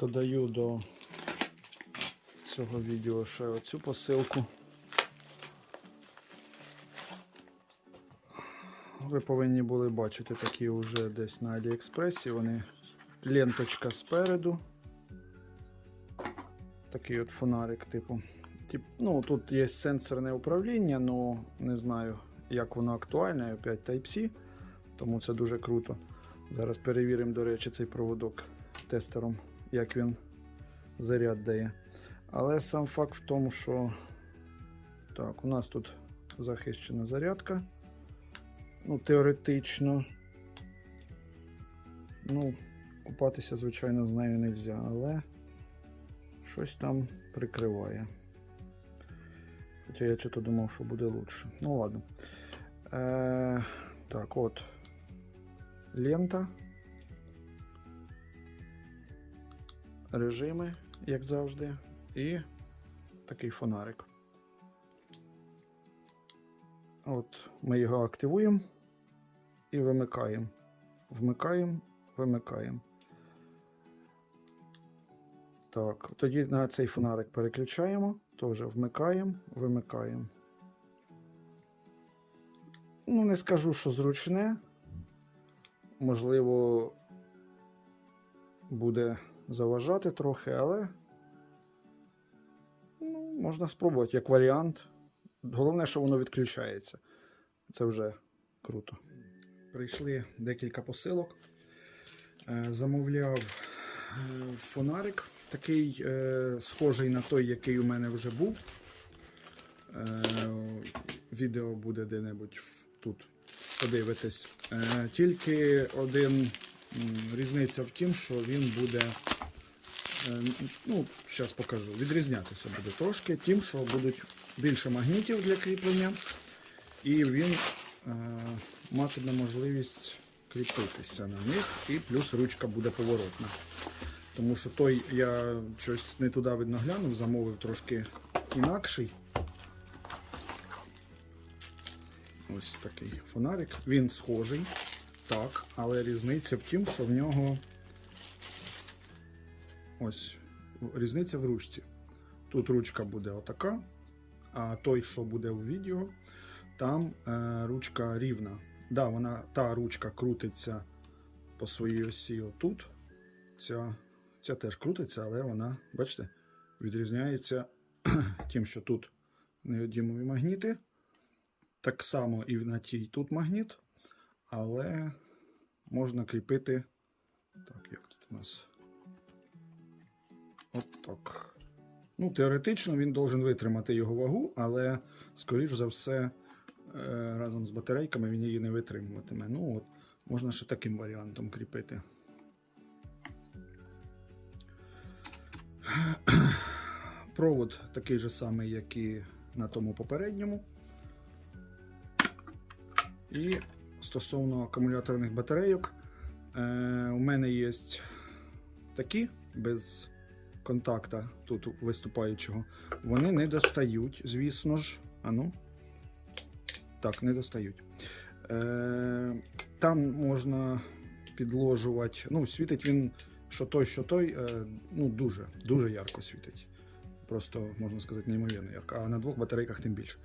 Додаю до цього відео ще оцю посилку. Ви повинні були бачити такі вже десь на Аліекспресі. Вони ленточка спереду. Такий от фонарик, типу. Тип, ну, тут є сенсорне управління, але не знаю, як воно актуальне. Опять Type-C, тому це дуже круто. Зараз перевіримо, до речі, цей проводок тестером, як він заряд дає. Але сам факт в тому, що так, у нас тут захищена зарядка. Ну, теоретично. Ну, купатися, звичайно, з нею не можна, але щось там прикриває. Хоча я чого думав, що буде лучше. Ну ладно. Е, так, от. Лента. Режими, як завжди. І такий фонарик. От ми його активуємо і вимикаємо. Вмикаємо, вимикаємо. Так, тоді на цей фонарик переключаємо, теж вмикаємо, вимикаємо. Ну, не скажу, що зручне. Можливо, буде заважати трохи, але ну, можна спробувати як варіант. Головне, що воно відключається. Це вже круто. Прийшли декілька посилок. Е, Замовляв е, фонарик, такий е, схожий на той, який у мене вже був. Відео буде де-небудь тут. Подивитись. Тільки один різниця в тім, що він буде. Е, Ну, зараз покажу. Відрізнятися буде трошки, тим, що будуть більше магнітів для кріплення, і він е, матиме можливість кріпитися на них, і плюс ручка буде поворотна. Тому що той я щось не туди видно глянув, замовив трошки інакший. Ось такий фонарик. Він схожий, так, але різниця в тім, що в нього ось різниця в ручці. Тут ручка буде отака, а той, що буде у відео, там е, ручка рівна. Да, вона, та ручка крутиться по своїй осі отут. Ця, ця теж крутиться, але вона, бачите, відрізняється тим, що тут неодімові магніти. Так само і на тій тут магніт, але можна кріпити. Так, як тут у нас? От. Ну, теоретично він должен витримати його вагу, але, скоріш за все, е, разом з батарейками він її не витримуватиме. Ну, от, можна ще таким варіантом кріпити. Провод такий же самий, як і на тому попередньому. І стосовно акумуляторних батарейок, е, у мене є такі без контакта тут виступаючого. Вони не достають, звісно ж. Ану. Так, не достають. Е, там можна підложувати. Ну, світить він, що той, що той, е, ну, дуже, дуже ярко світить. Просто, можна сказати, неймовірно ярко. А на двох батарейках тим більше.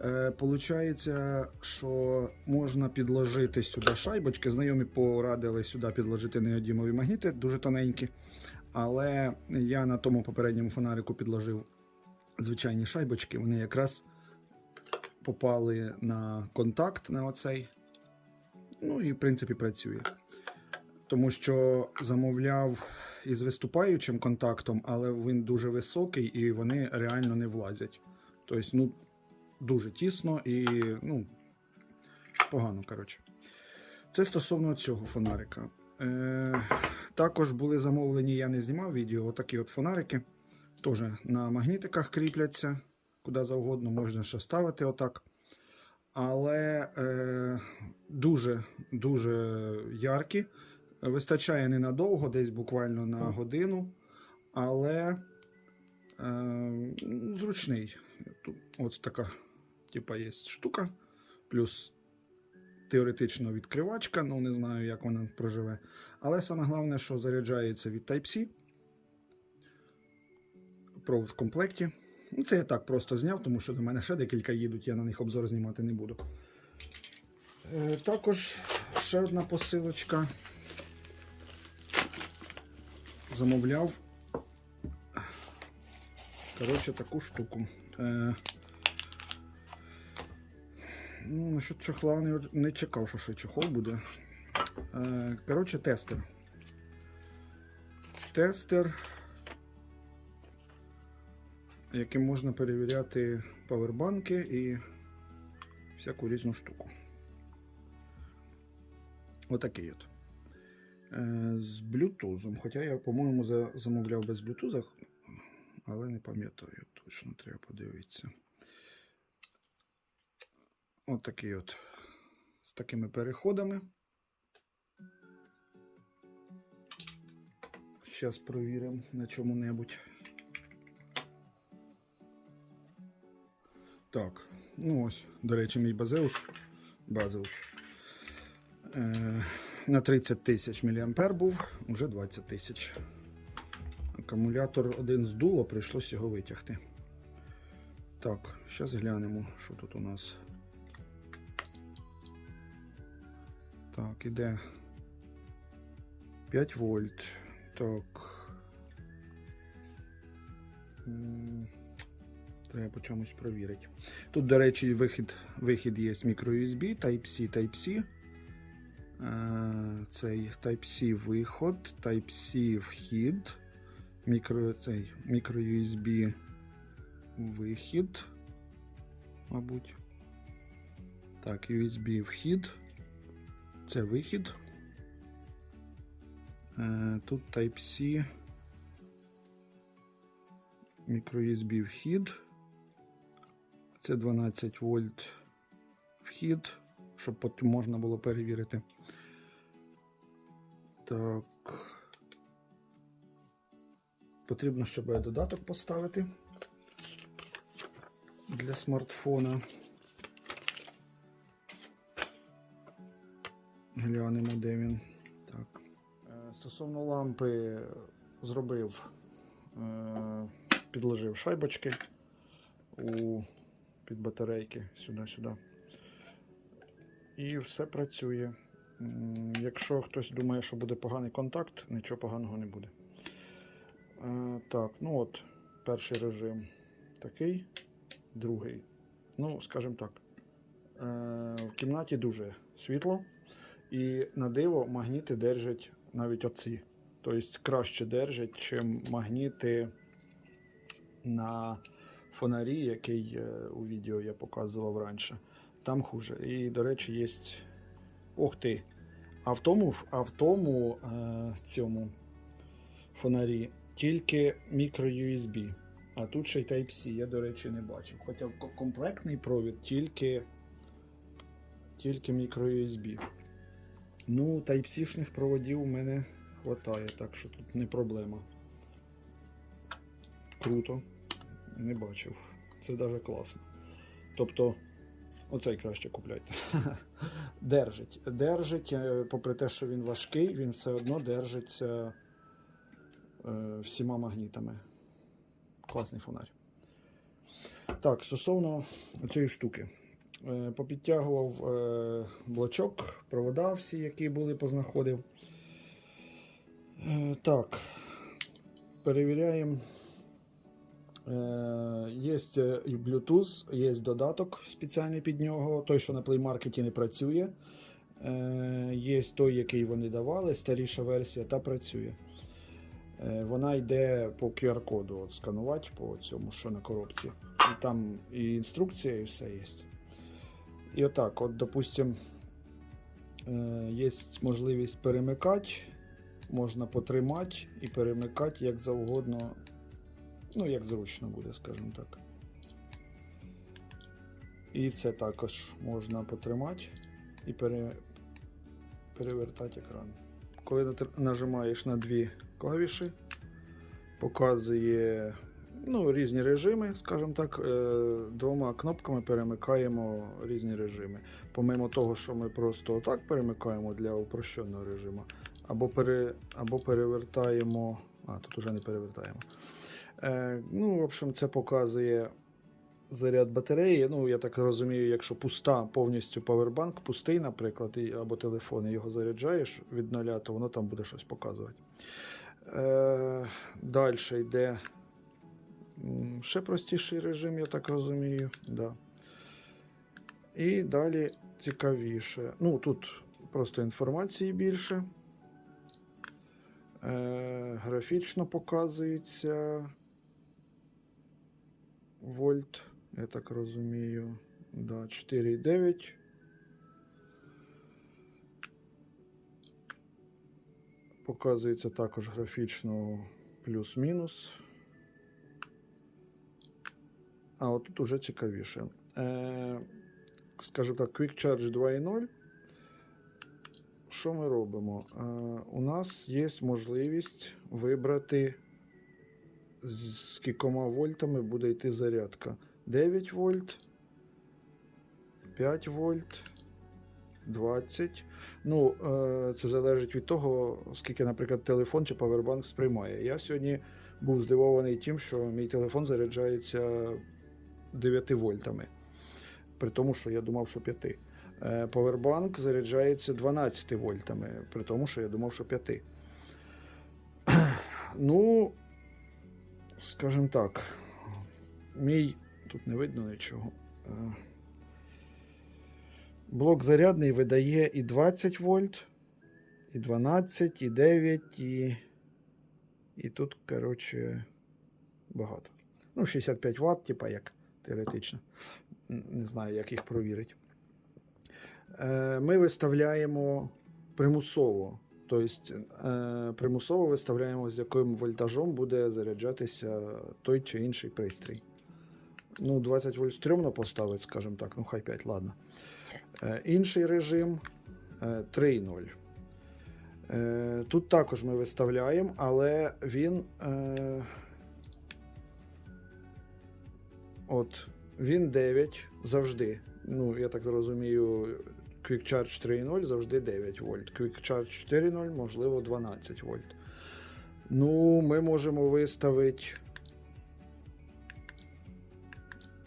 Е, Получається, що можна підложити сюди шайбочки. Знайомі порадили сюди підложити неодімові магніти, дуже тоненькі. Але я на тому попередньому фонарику підложив звичайні шайбочки. Вони якраз попали на контакт на оцей. Ну і в принципі працює. Тому що замовляв із виступаючим контактом, але він дуже високий і вони реально не влазять. Тобто, ну, дуже тісно і ну, погано, коротше. Це стосовно цього фонарика. Е, також були замовлені, я не знімав відео, отакі от фонарики. Теж на магнітиках кріпляться, куди завгодно, можна ще ставити отак. Але е, дуже дуже яркі. Вистачає ненадовго, десь буквально на годину. Але е, зручний. Тут ось така, типа, є штука. Плюс теоретично відкривачка, ну не знаю, як вона проживе. Але саме головне, що заряджається від Type-C. провод в комплекті. Ну, це я так просто зняв, тому що до мене ще декілька їдуть, я на них обзор знімати не буду. Е, також ще одна посилочка. Замовляв. Коротше, таку штуку. Е, ну, насчет чохла не, чекав, що ще чохол буде. Е, коротше, тестер. Тестер, яким можна перевіряти павербанки і всяку різну штуку. Отакий от. Е, з блютузом. Хоча я, по-моєму, замовляв без блютуза, але не пам'ятаю точно, треба подивитися. Отакий от. З такими переходами. Зараз провіримо на чому-небудь. Так, ну ось, до речі, мій базеус. Базеус. Е, на 30 тисяч мА був, вже 20 тисяч. Акумулятор один здуло, прийшлось його витягти. Так, зараз глянемо, що тут у нас. Так, іде 5 вольт. Так. Треба по чомусь провірити. Тут, до речі, вихід, вихід є з microUSB, Type-C, Type-C. Е, Цей Type-C виход, Type-C вхід, мікро, цей, microUSB вихід, мабуть. Так, USB вхід. Це вихід. Е, Тут Type-C. microUSB вхід. Це 12 вольт вхід, щоб потім можна було перевірити. Так. Потрібно, я додаток поставити для смартфона. Глянемо, де він. Так. Е, Стосовно лампи зробив, е, підложив шайбочки у під батарейки сюди-сюди. І все працює. Якщо хтось думає, що буде поганий контакт, нічого поганого не буде. Е, так, ну от, перший режим такий, другий. Ну, скажімо так. В кімнаті дуже світло. І на диво магніти держать навіть оці. Тобто краще держать, чим магніти на фонарі, який е, у відео я показував раніше. Там хуже. І, до речі, є. Ох ти! А в тому, а в тому е, цьому фонарі тільки microUSB. А тут ще й Type-C, я, до речі, не бачив. Хоча комплектний провід тільки, тільки microUSB. Ну, Type-C-шних проводів у мене хватає, так що тут не проблема. Круто. Не бачив. Це навіть класно. Тобто, оцей краще купляйте. Держить. Держить, е, попри те, що він важкий, він все одно держиться е, всіма магнітами. Класний фонарь. Так, стосовно цієї штуки. Е, Попідтягував е, блочок, провода всі, які були, познаходив. Е, Так, перевіряємо. Є і Bluetooth, є додаток спеціальний під нього, той, що на Market не працює. Є той, який вони давали, старіша версія, та працює. Вона йде по QR-коду сканувати по цьому, що на коробці. І там і інструкція, і все є. І отак, от, допустим, е, є можливість перемикати, можна потримати і перемикати як завгодно, ну, як зручно буде, скажімо так. І це також можна потримати і пере, перевертати екран. Коли нажимаєш на дві клавіші, показує ну, різні режими, скажімо так, е, двома кнопками перемикаємо різні режими. Помимо того, що ми просто отак перемикаємо для упрощеного режиму, або, пере, або перевертаємо. А, тут уже не перевертаємо. Е, ну, в общем, це показує заряд батареї. Ну, я так розумію, якщо пуста повністю павербанк, пустий, наприклад, або телефон, і його заряджаєш від нуля, то воно там буде щось показувати. Е, далі йде ще простіший режим, я так розумію. Да. І далі цікавіше. Ну, тут просто інформації більше. Е, графічно показується вольт, я так розумію. Да, 4,9. Показується також графічно плюс-мінус. А от тут уже цікавіше. Е, скажімо так, Quick Charge 2.0. Що ми робимо? Е, у нас є можливість вибрати, з скількома вольтами буде йти зарядка. 9 вольт, 5 вольт, 20. Ну, е, це залежить від того, скільки, наприклад, телефон чи павербанк сприймає. Я сьогодні був здивований тим, що мій телефон заряджається 9 вольтами. При тому, що я думав, що 5. Е, Повербанк заряджається 12 вольтами, при тому, що я думав, що 5. Ну, скажімо так, мій тут не видно нічого. Е, Блок зарядний видає і 20 вольт, і 12, і 9, і, і тут, коротше, багато. Ну, 65 Вт, типа як теоретично. Не знаю, як їх провірити. Е, Ми виставляємо примусово. Тобто е, примусово виставляємо, з яким вольтажом буде заряджатися той чи інший пристрій. Ну, 20 вольт стрьомно поставити, скажімо так, ну хай 5, ладно. Е, Інший режим е, 3.0. Е, Тут також ми виставляємо, але він. От, він 9 завжди. Ну, я так розумію, Quick Charge 3.0 завжди 9 вольт. Quick Charge 4.0, можливо, 12 вольт. Ну, ми можемо виставити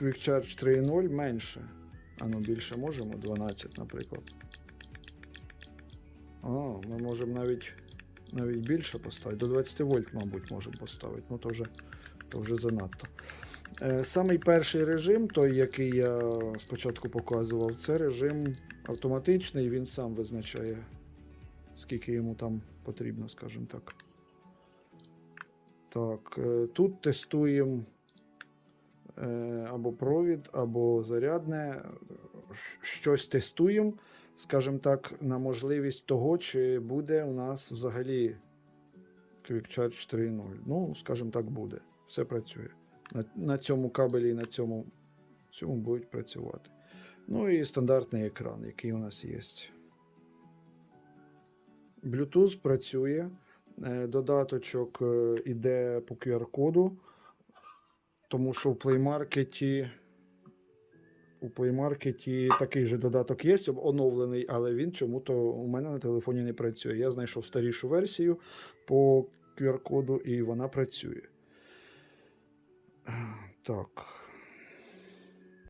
Quick Charge 3.0 менше. А ну більше можемо, 12, наприклад. А, ми можемо навіть, навіть більше поставити. До 20 вольт, мабуть, можемо поставити. Ну, то вже, то вже занадто. Е, Самий перший режим, той, який я спочатку показував, це режим автоматичний, він сам визначає, скільки йому там потрібно, скажімо так. Так, е, тут тестуємо е, або провід, або зарядне. Щось тестуємо, скажімо так, на можливість того, чи буде у нас взагалі Quick Charge 3.0. Ну, скажімо так, буде. Все працює. На, на цьому кабелі і на цьому, цьому будуть працювати. Ну і стандартний екран, який у нас є. Bluetooth працює. Е, Додаточок е, іде по QR-коду, тому що в Play Market у Play Market такий же додаток є, оновлений, але він чому-то у мене на телефоні не працює. Я знайшов старішу версію по QR-коду і вона працює. Так.